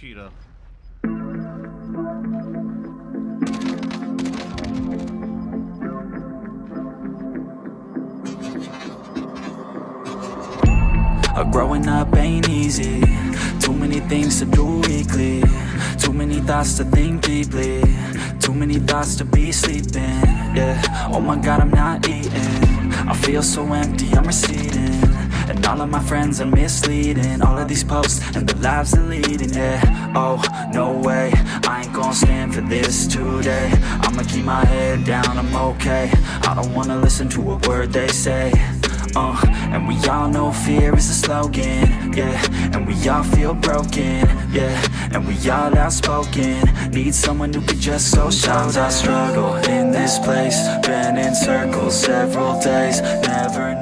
cheetah. Growing up ain't easy. Too many things to do weekly. Too many thoughts to think deeply. Too many thoughts to be sleeping. Yeah, oh my god I'm not eating. I feel so empty, I'm receding And all of my friends are misleading. All of these posts and the lives they're leading Yeah, oh, no way. I ain't gonna stand for this today. I'ma keep my head down, I'm okay. I don't wanna listen to a word they say. Uh, and we all know fear is a slogan, yeah. And we all feel broken, yeah. And we all outspoken. Need someone who could just so Sometimes I struggle in this place. Been in circles several days. Never